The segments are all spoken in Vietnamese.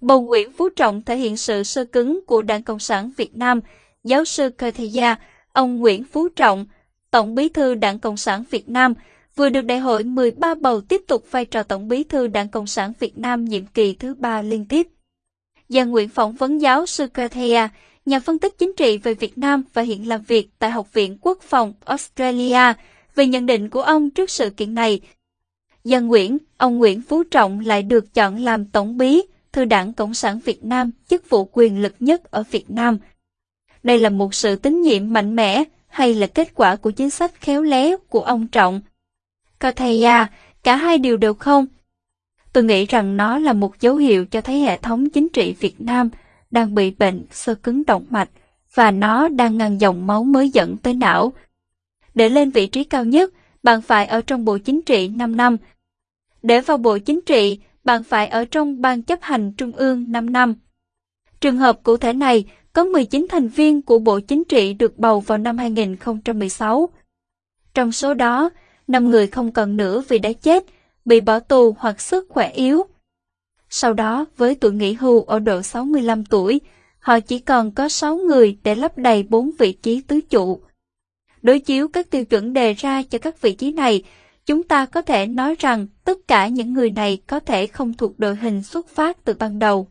bầu Nguyễn Phú Trọng thể hiện sự sơ cứng của Đảng Cộng sản Việt Nam. Giáo sư Cơ Thầy Gia, ông Nguyễn Phú Trọng, Tổng bí thư Đảng Cộng sản Việt Nam, vừa được đại hội 13 bầu tiếp tục vai trò Tổng bí thư Đảng Cộng sản Việt Nam nhiệm kỳ thứ ba liên tiếp. Giang Nguyễn phỏng vấn giáo sư Kathea, nhà phân tích chính trị về Việt Nam và hiện làm việc tại Học viện Quốc phòng Australia, về nhận định của ông trước sự kiện này. Giang Nguyễn, ông Nguyễn Phú Trọng lại được chọn làm Tổng bí thư Đảng Cộng sản Việt Nam, chức vụ quyền lực nhất ở Việt Nam. Đây là một sự tín nhiệm mạnh mẽ hay là kết quả của chính sách khéo léo của ông Trọng? Có thầy à, cả hai điều đều không. Tôi nghĩ rằng nó là một dấu hiệu cho thấy hệ thống chính trị Việt Nam đang bị bệnh sơ cứng động mạch và nó đang ngăn dòng máu mới dẫn tới não. Để lên vị trí cao nhất, bạn phải ở trong Bộ Chính trị 5 năm. Để vào Bộ Chính trị, bạn phải ở trong Ban chấp hành Trung ương 5 năm. Trường hợp cụ thể này, có 19 thành viên của Bộ Chính trị được bầu vào năm 2016. Trong số đó, 5 người không còn nữa vì đã chết, bị bỏ tù hoặc sức khỏe yếu. Sau đó, với tuổi nghỉ hưu ở độ 65 tuổi, họ chỉ còn có 6 người để lấp đầy 4 vị trí tứ trụ. Đối chiếu các tiêu chuẩn đề ra cho các vị trí này, chúng ta có thể nói rằng tất cả những người này có thể không thuộc đội hình xuất phát từ ban đầu.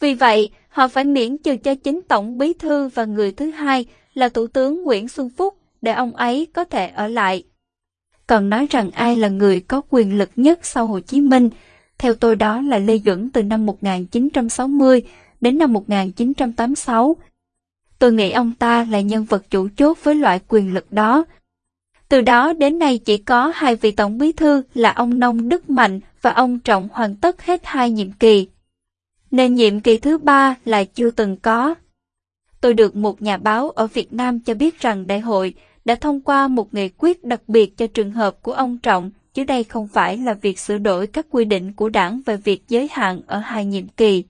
Vì vậy, họ phải miễn trừ cho chính Tổng Bí Thư và người thứ hai là Thủ tướng Nguyễn Xuân Phúc để ông ấy có thể ở lại. Còn nói rằng ai là người có quyền lực nhất sau Hồ Chí Minh, theo tôi đó là Lê Duẩn từ năm 1960 đến năm 1986. Tôi nghĩ ông ta là nhân vật chủ chốt với loại quyền lực đó. Từ đó đến nay chỉ có hai vị tổng bí thư là ông Nông Đức Mạnh và ông Trọng hoàn tất hết hai nhiệm kỳ. Nên nhiệm kỳ thứ ba là chưa từng có. Tôi được một nhà báo ở Việt Nam cho biết rằng đại hội đã thông qua một nghị quyết đặc biệt cho trường hợp của ông Trọng, chứ đây không phải là việc sửa đổi các quy định của đảng về việc giới hạn ở hai nhiệm kỳ.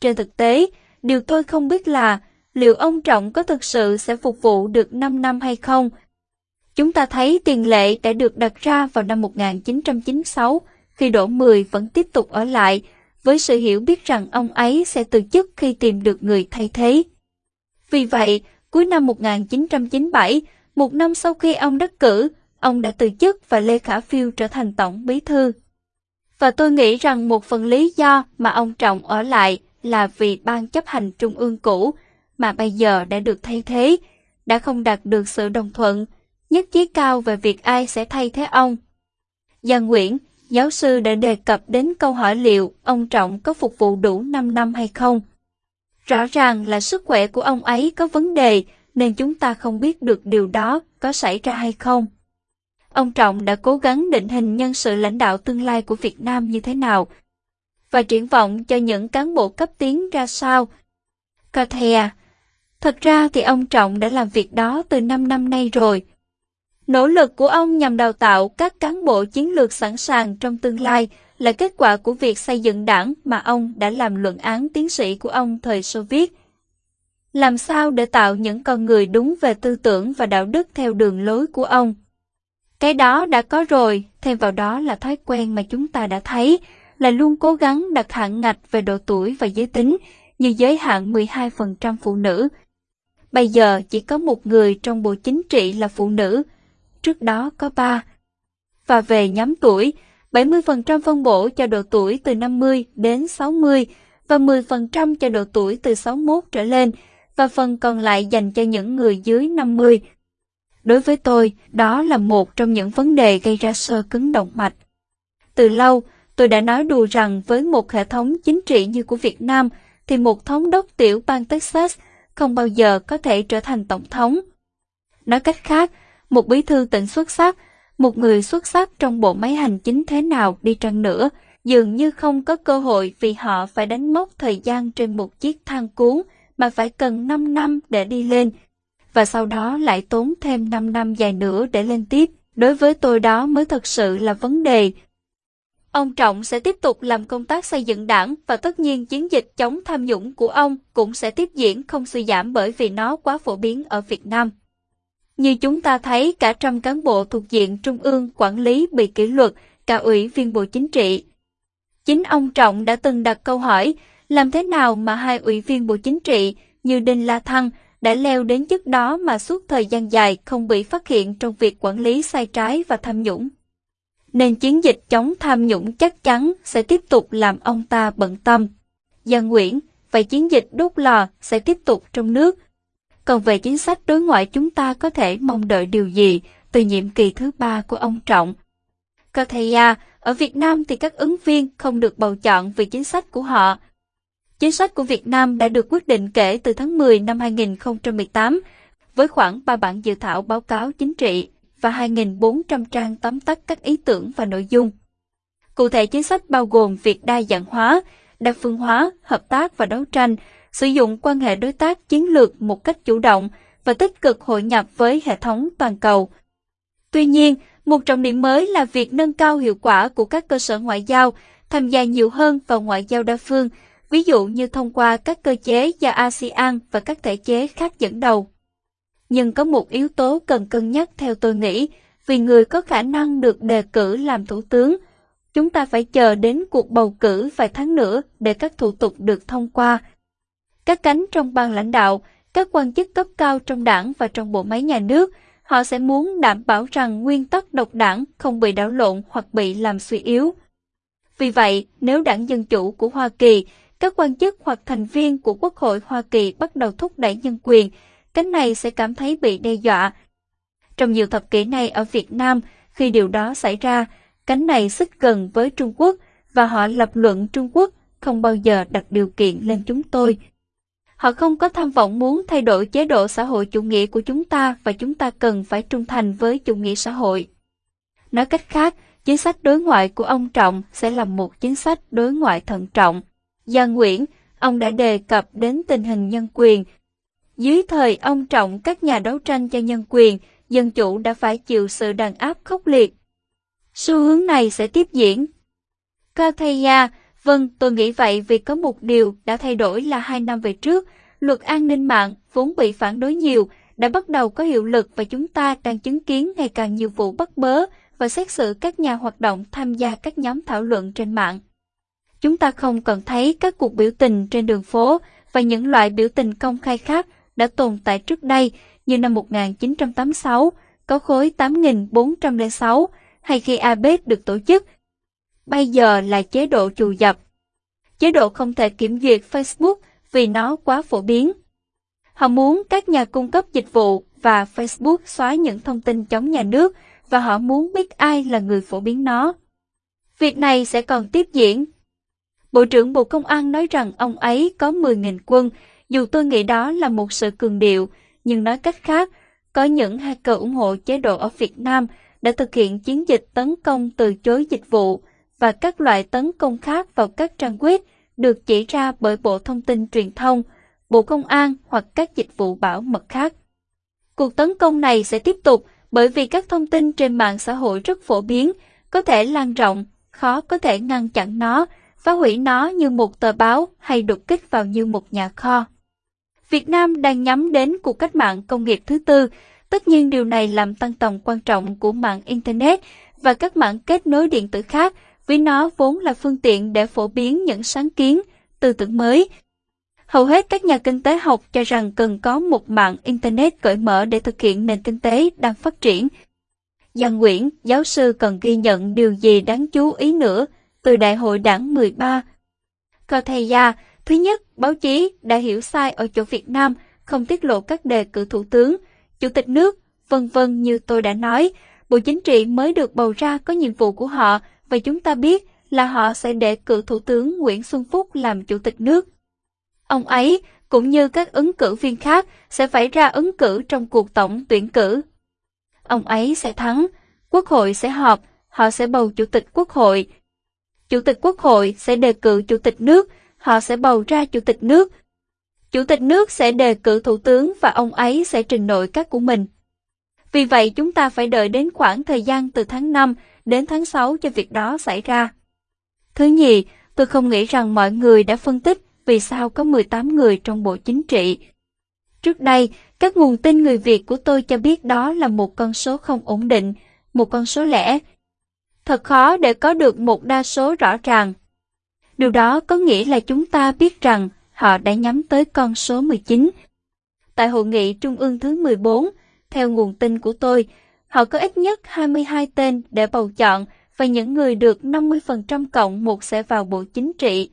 Trên thực tế, điều tôi không biết là liệu ông Trọng có thực sự sẽ phục vụ được 5 năm hay không. Chúng ta thấy tiền lệ đã được đặt ra vào năm 1996 khi Đỗ Mười vẫn tiếp tục ở lại, với sự hiểu biết rằng ông ấy sẽ từ chức khi tìm được người thay thế. Vì vậy, cuối năm 1997, một năm sau khi ông đắc cử, ông đã từ chức và Lê Khả Phiêu trở thành tổng bí thư. Và tôi nghĩ rằng một phần lý do mà ông Trọng ở lại là vì ban chấp hành trung ương cũ mà bây giờ đã được thay thế, đã không đạt được sự đồng thuận, nhất trí cao về việc ai sẽ thay thế ông. Giang Nguyễn, giáo sư đã đề cập đến câu hỏi liệu ông Trọng có phục vụ đủ 5 năm hay không. Rõ ràng là sức khỏe của ông ấy có vấn đề, nên chúng ta không biết được điều đó có xảy ra hay không. Ông Trọng đã cố gắng định hình nhân sự lãnh đạo tương lai của Việt Nam như thế nào và triển vọng cho những cán bộ cấp tiến ra sao. Carthea à, Thật ra thì ông Trọng đã làm việc đó từ 5 năm nay rồi. Nỗ lực của ông nhằm đào tạo các cán bộ chiến lược sẵn sàng trong tương lai là kết quả của việc xây dựng đảng mà ông đã làm luận án tiến sĩ của ông thời Xô Viết làm sao để tạo những con người đúng về tư tưởng và đạo đức theo đường lối của ông? Cái đó đã có rồi, thêm vào đó là thói quen mà chúng ta đã thấy, là luôn cố gắng đặt hạn ngạch về độ tuổi và giới tính, như giới hạn 12% phụ nữ. Bây giờ chỉ có một người trong bộ chính trị là phụ nữ, trước đó có ba. Và về nhóm tuổi, 70% phân bổ cho độ tuổi từ 50 đến 60 và 10% cho độ tuổi từ 61 trở lên, và phần còn lại dành cho những người dưới 50. Đối với tôi, đó là một trong những vấn đề gây ra sơ cứng động mạch. Từ lâu, tôi đã nói đùa rằng với một hệ thống chính trị như của Việt Nam, thì một thống đốc tiểu bang Texas không bao giờ có thể trở thành tổng thống. Nói cách khác, một bí thư tỉnh xuất sắc, một người xuất sắc trong bộ máy hành chính thế nào đi chăng nữa, dường như không có cơ hội vì họ phải đánh mốc thời gian trên một chiếc thang cuốn mà phải cần 5 năm để đi lên, và sau đó lại tốn thêm 5 năm dài nữa để lên tiếp. Đối với tôi đó mới thật sự là vấn đề. Ông Trọng sẽ tiếp tục làm công tác xây dựng đảng và tất nhiên chiến dịch chống tham nhũng của ông cũng sẽ tiếp diễn không suy giảm bởi vì nó quá phổ biến ở Việt Nam. Như chúng ta thấy cả trăm cán bộ thuộc diện trung ương quản lý bị kỷ luật, cả ủy viên bộ chính trị. Chính ông Trọng đã từng đặt câu hỏi, làm thế nào mà hai ủy viên Bộ Chính trị như Đinh La Thăng đã leo đến chức đó mà suốt thời gian dài không bị phát hiện trong việc quản lý sai trái và tham nhũng. Nên chiến dịch chống tham nhũng chắc chắn sẽ tiếp tục làm ông ta bận tâm. Giang Nguyễn, vậy chiến dịch đốt lò sẽ tiếp tục trong nước. Còn về chính sách đối ngoại chúng ta có thể mong đợi điều gì từ nhiệm kỳ thứ ba của ông Trọng? Kathaya, à, ở Việt Nam thì các ứng viên không được bầu chọn vì chính sách của họ. Chính sách của Việt Nam đã được quyết định kể từ tháng 10 năm 2018 với khoảng 3 bản dự thảo báo cáo chính trị và 2.400 trang tóm tắt các ý tưởng và nội dung. Cụ thể chính sách bao gồm việc đa dạng hóa, đa phương hóa, hợp tác và đấu tranh, sử dụng quan hệ đối tác chiến lược một cách chủ động và tích cực hội nhập với hệ thống toàn cầu. Tuy nhiên, một trọng điểm mới là việc nâng cao hiệu quả của các cơ sở ngoại giao, tham gia nhiều hơn vào ngoại giao đa phương, ví dụ như thông qua các cơ chế do ASEAN và các thể chế khác dẫn đầu. Nhưng có một yếu tố cần cân nhắc theo tôi nghĩ, vì người có khả năng được đề cử làm thủ tướng, chúng ta phải chờ đến cuộc bầu cử vài tháng nữa để các thủ tục được thông qua. Các cánh trong ban lãnh đạo, các quan chức cấp cao trong đảng và trong bộ máy nhà nước, họ sẽ muốn đảm bảo rằng nguyên tắc độc đảng không bị đảo lộn hoặc bị làm suy yếu. Vì vậy, nếu đảng Dân Chủ của Hoa Kỳ, các quan chức hoặc thành viên của Quốc hội Hoa Kỳ bắt đầu thúc đẩy nhân quyền, cánh này sẽ cảm thấy bị đe dọa. Trong nhiều thập kỷ này ở Việt Nam, khi điều đó xảy ra, cánh này xích gần với Trung Quốc và họ lập luận Trung Quốc không bao giờ đặt điều kiện lên chúng tôi. Họ không có tham vọng muốn thay đổi chế độ xã hội chủ nghĩa của chúng ta và chúng ta cần phải trung thành với chủ nghĩa xã hội. Nói cách khác, chính sách đối ngoại của ông Trọng sẽ là một chính sách đối ngoại thận trọng. Giang Nguyễn, ông đã đề cập đến tình hình nhân quyền. Dưới thời ông Trọng, các nhà đấu tranh cho nhân quyền, dân chủ đã phải chịu sự đàn áp khốc liệt. Xu hướng này sẽ tiếp diễn. Kathaya, vâng, tôi nghĩ vậy vì có một điều đã thay đổi là hai năm về trước, luật an ninh mạng vốn bị phản đối nhiều, đã bắt đầu có hiệu lực và chúng ta đang chứng kiến ngày càng nhiều vụ bắt bớ và xét xử các nhà hoạt động tham gia các nhóm thảo luận trên mạng. Chúng ta không còn thấy các cuộc biểu tình trên đường phố và những loại biểu tình công khai khác đã tồn tại trước đây như năm 1986, có khối 8.406 hay khi APEC được tổ chức. Bây giờ là chế độ trù dập. Chế độ không thể kiểm duyệt Facebook vì nó quá phổ biến. Họ muốn các nhà cung cấp dịch vụ và Facebook xóa những thông tin chống nhà nước và họ muốn biết ai là người phổ biến nó. Việc này sẽ còn tiếp diễn. Bộ trưởng Bộ Công an nói rằng ông ấy có 10.000 quân, dù tôi nghĩ đó là một sự cường điệu, nhưng nói cách khác, có những hacker ủng hộ chế độ ở Việt Nam đã thực hiện chiến dịch tấn công từ chối dịch vụ và các loại tấn công khác vào các trang web được chỉ ra bởi Bộ Thông tin Truyền thông, Bộ Công an hoặc các dịch vụ bảo mật khác. Cuộc tấn công này sẽ tiếp tục bởi vì các thông tin trên mạng xã hội rất phổ biến, có thể lan rộng, khó có thể ngăn chặn nó, phá hủy nó như một tờ báo hay đột kích vào như một nhà kho. Việt Nam đang nhắm đến cuộc cách mạng công nghiệp thứ tư, tất nhiên điều này làm tăng tầm quan trọng của mạng Internet và các mạng kết nối điện tử khác vì nó vốn là phương tiện để phổ biến những sáng kiến, tư tưởng mới. Hầu hết các nhà kinh tế học cho rằng cần có một mạng Internet cởi mở để thực hiện nền kinh tế đang phát triển. Giang Nguyễn, giáo sư cần ghi nhận điều gì đáng chú ý nữa từ Đại hội đảng 13. Cơ thầy gia, thứ nhất, báo chí đã hiểu sai ở chỗ Việt Nam, không tiết lộ các đề cử thủ tướng, chủ tịch nước, vân vân như tôi đã nói. Bộ Chính trị mới được bầu ra có nhiệm vụ của họ và chúng ta biết là họ sẽ đề cử Thủ tướng Nguyễn Xuân Phúc làm Chủ tịch nước. Ông ấy, cũng như các ứng cử viên khác, sẽ phải ra ứng cử trong cuộc tổng tuyển cử. Ông ấy sẽ thắng, Quốc hội sẽ họp, họ sẽ bầu Chủ tịch Quốc hội. Chủ tịch Quốc hội sẽ đề cử Chủ tịch nước, họ sẽ bầu ra Chủ tịch nước. Chủ tịch nước sẽ đề cử Thủ tướng và ông ấy sẽ trình nội các của mình. Vì vậy chúng ta phải đợi đến khoảng thời gian từ tháng 5 đến tháng 6 cho việc đó xảy ra. Thứ nhì, tôi không nghĩ rằng mọi người đã phân tích vì sao có 18 người trong Bộ Chính trị. Trước đây, các nguồn tin người Việt của tôi cho biết đó là một con số không ổn định, một con số lẻ. Thật khó để có được một đa số rõ ràng. Điều đó có nghĩa là chúng ta biết rằng họ đã nhắm tới con số 19. Tại hội nghị trung ương thứ 14, theo nguồn tin của tôi, họ có ít nhất 22 tên để bầu chọn và những người được 50% cộng một sẽ vào Bộ Chính trị.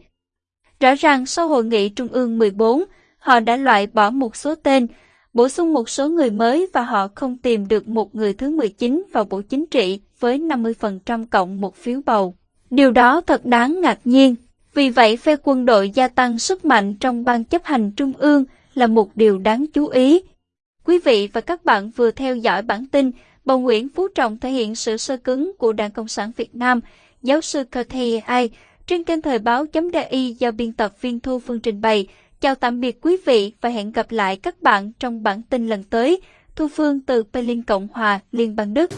Rõ ràng sau hội nghị trung ương 14, họ đã loại bỏ một số tên, bổ sung một số người mới và họ không tìm được một người thứ 19 vào Bộ Chính trị với 50% cộng một phiếu bầu. Điều đó thật đáng ngạc nhiên. Vì vậy, phe quân đội gia tăng sức mạnh trong ban chấp hành trung ương là một điều đáng chú ý. Quý vị và các bạn vừa theo dõi bản tin bà Nguyễn Phú Trọng thể hiện sự sơ cứng của Đảng Cộng sản Việt Nam, giáo sư Cathy Ai, trên kênh thời báo chấm DI do biên tập viên Thu Phương trình bày. Chào tạm biệt quý vị và hẹn gặp lại các bạn trong bản tin lần tới. Thu Phương từ Berlin Cộng hòa, Liên bang Đức.